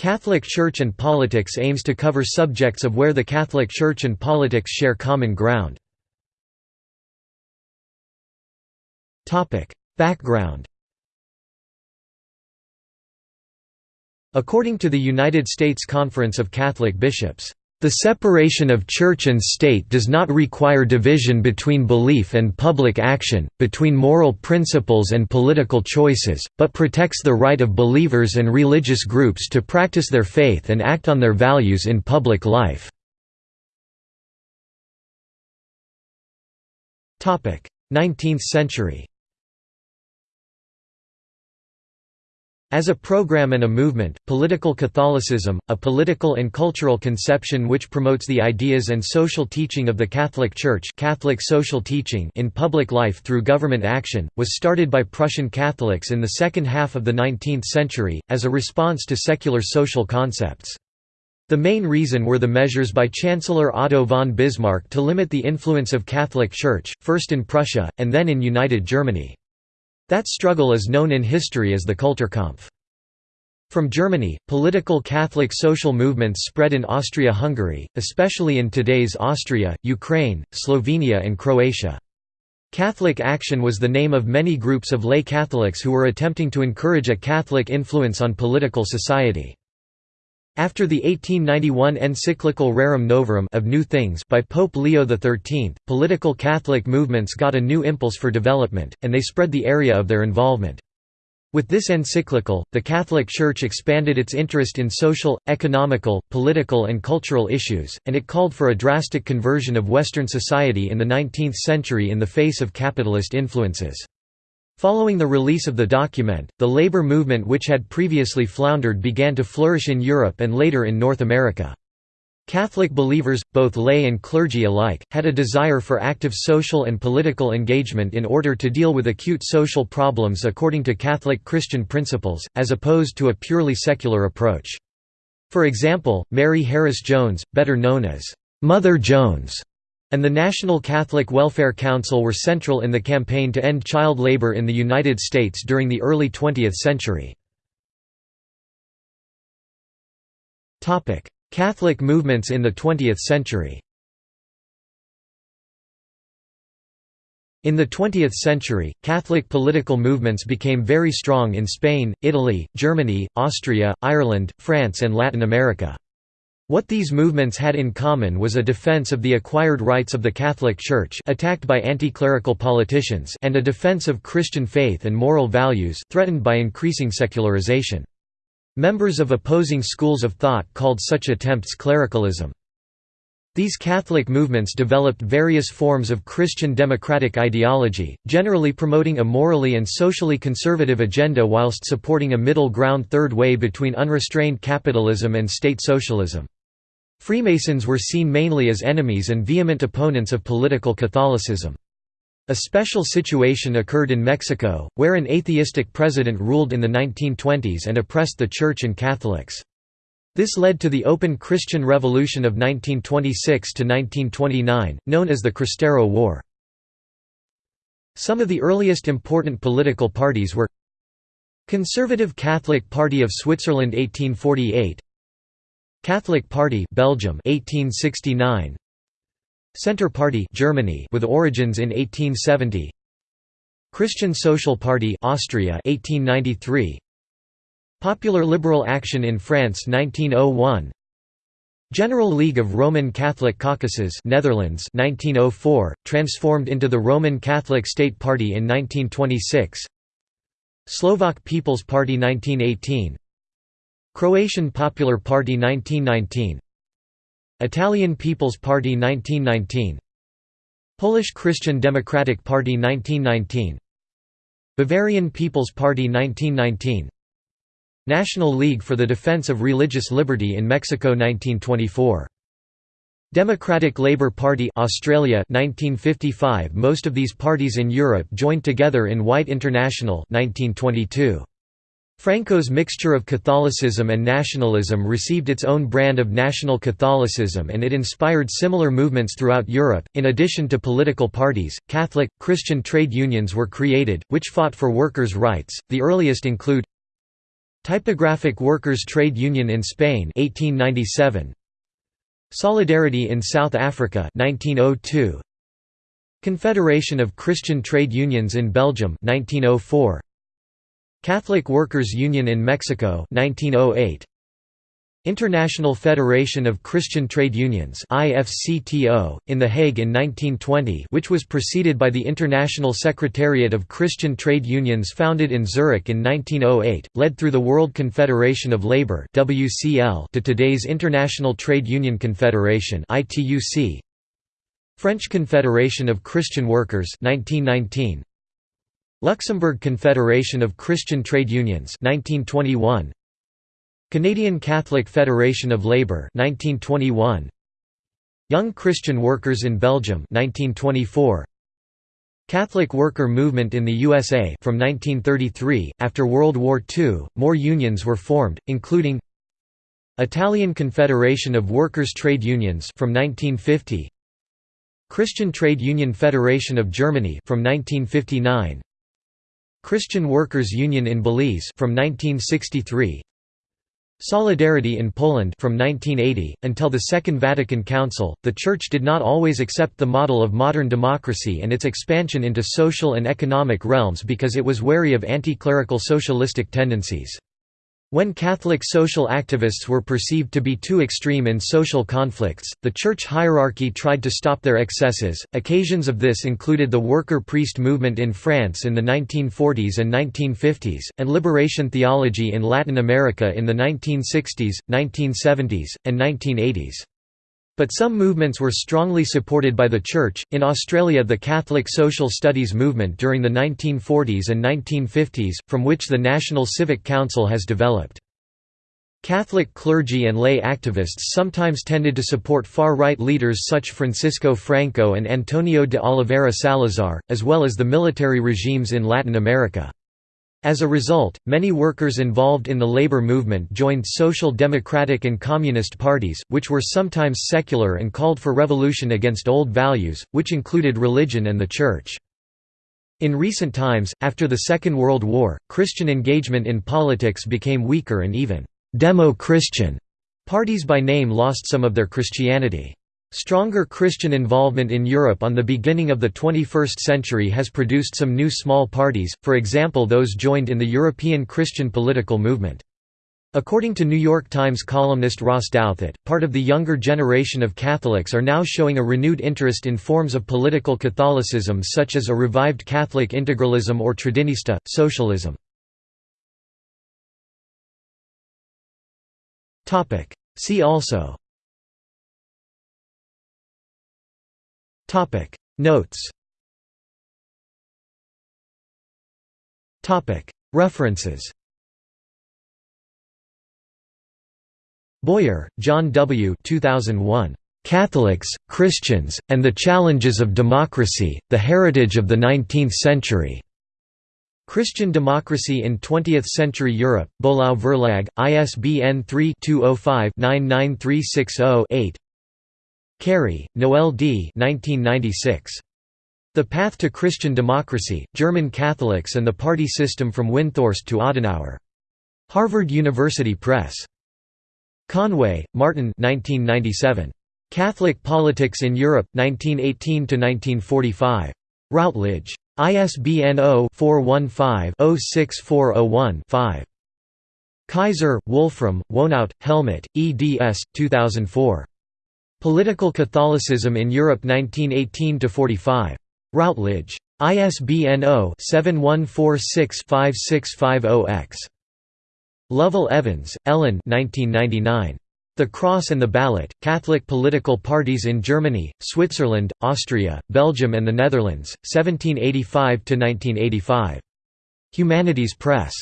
Catholic Church and Politics aims to cover subjects of where the Catholic Church and politics share common ground. Background According to the United States Conference of Catholic Bishops, the separation of church and state does not require division between belief and public action, between moral principles and political choices, but protects the right of believers and religious groups to practice their faith and act on their values in public life. 19th century As a program and a movement, political Catholicism, a political and cultural conception which promotes the ideas and social teaching of the Catholic Church Catholic social teaching in public life through government action, was started by Prussian Catholics in the second half of the 19th century, as a response to secular social concepts. The main reason were the measures by Chancellor Otto von Bismarck to limit the influence of Catholic Church, first in Prussia, and then in United Germany. That struggle is known in history as the Kulturkampf. From Germany, political Catholic social movements spread in Austria-Hungary, especially in today's Austria, Ukraine, Slovenia and Croatia. Catholic Action was the name of many groups of lay Catholics who were attempting to encourage a Catholic influence on political society. After the 1891 encyclical Rerum Novarum of New Things by Pope Leo XIII, political Catholic movements got a new impulse for development, and they spread the area of their involvement. With this encyclical, the Catholic Church expanded its interest in social, economical, political and cultural issues, and it called for a drastic conversion of Western society in the 19th century in the face of capitalist influences. Following the release of the document, the labor movement which had previously floundered began to flourish in Europe and later in North America. Catholic believers, both lay and clergy alike, had a desire for active social and political engagement in order to deal with acute social problems according to Catholic Christian principles, as opposed to a purely secular approach. For example, Mary Harris Jones, better known as Mother Jones, and the National Catholic Welfare Council were central in the campaign to end child labor in the United States during the early 20th century. Catholic movements in the 20th century In the 20th century, Catholic political movements became very strong in Spain, Italy, Germany, Austria, Ireland, France and Latin America. What these movements had in common was a defense of the acquired rights of the Catholic Church attacked by anti-clerical politicians and a defense of Christian faith and moral values threatened by increasing secularization. Members of opposing schools of thought called such attempts clericalism. These Catholic movements developed various forms of Christian democratic ideology, generally promoting a morally and socially conservative agenda whilst supporting a middle ground third way between unrestrained capitalism and state socialism. Freemasons were seen mainly as enemies and vehement opponents of political Catholicism. A special situation occurred in Mexico, where an atheistic president ruled in the 1920s and oppressed the Church and Catholics. This led to the Open Christian Revolution of 1926–1929, known as the Cristero War. Some of the earliest important political parties were Conservative Catholic Party of Switzerland 1848 Catholic Party Belgium 1869 Centre Party Germany with origins in 1870 Christian Social Party Austria 1893 Popular Liberal Action in France 1901 General League of Roman Catholic Caucuses Netherlands 1904 transformed into the Roman Catholic State Party in 1926 Slovak People's Party 1918 Croatian Popular Party 1919 Italian People's Party 1919 Polish Christian Democratic Party 1919 Bavarian People's Party 1919 National League for the Defense of Religious Liberty in Mexico 1924 Democratic Labour Party Australia 1955 Most of these parties in Europe joined together in White International 1922 Franco's mixture of Catholicism and nationalism received its own brand of national Catholicism and it inspired similar movements throughout Europe. In addition to political parties, Catholic, Christian trade unions were created, which fought for workers' rights. The earliest include Typographic Workers' Trade Union in Spain 1897 Solidarity in South Africa 1902 Confederation of Christian Trade Unions in Belgium 1904 Catholic Workers Union in Mexico 1908 International Federation of Christian Trade Unions IFCTO, in The Hague in 1920 which was preceded by the International Secretariat of Christian Trade Unions founded in Zurich in 1908, led through the World Confederation of Labour to today's International Trade Union Confederation. French Confederation of Christian Workers 1919. Luxembourg Confederation of Christian Trade Unions 1921. Canadian Catholic Federation of Labour 1921 Young Christian Workers in Belgium 1924 Catholic Worker Movement in the USA from 1933 after World War II more unions were formed including Italian Confederation of Workers Trade Unions from 1950 Christian Trade Union Federation of Germany from 1959 Christian Workers Union in Belize from 1963 Solidarity in Poland from 1980 until the Second Vatican Council the church did not always accept the model of modern democracy and its expansion into social and economic realms because it was wary of anti-clerical socialistic tendencies when Catholic social activists were perceived to be too extreme in social conflicts, the church hierarchy tried to stop their excesses. Occasions of this included the worker priest movement in France in the 1940s and 1950s, and liberation theology in Latin America in the 1960s, 1970s, and 1980s. But some movements were strongly supported by the Church. In Australia, the Catholic social studies movement during the 1940s and 1950s, from which the National Civic Council has developed. Catholic clergy and lay activists sometimes tended to support far-right leaders such Francisco Franco and Antonio de Oliveira Salazar, as well as the military regimes in Latin America. As a result, many workers involved in the labor movement joined social democratic and communist parties, which were sometimes secular and called for revolution against old values, which included religion and the church. In recent times, after the Second World War, Christian engagement in politics became weaker and even «demo-Christian» parties by name lost some of their Christianity. Stronger Christian involvement in Europe on the beginning of the 21st century has produced some new small parties, for example those joined in the European Christian political movement. According to New York Times columnist Ross Douthat, part of the younger generation of Catholics are now showing a renewed interest in forms of political Catholicism such as a revived Catholic integralism or Traditionista, socialism. See also Topic Notes Topic References Boyer, John W. 2001. Catholics, Christians, and the Challenges of Democracy, The Heritage of the Nineteenth Century. Christian Democracy in Twentieth-Century Europe, Böhlau Verlag, ISBN 3-205-99360-8 Cary, Noel D. 1996. The Path to Christian Democracy, German Catholics and the Party System from Windthorst to Adenauer. Harvard University Press. Conway, Martin 1997. Catholic Politics in Europe, 1918–1945. Routledge. ISBN 0-415-06401-5. Kaiser, Wolfram, Wohnout, Helmut, eds. 2004. Political Catholicism in Europe 1918–45. Routledge. ISBN 0-7146-5650-X. Lovell Evans, Ellen The Cross and the Ballot, Catholic Political Parties in Germany, Switzerland, Austria, Belgium and the Netherlands, 1785–1985. Humanities Press.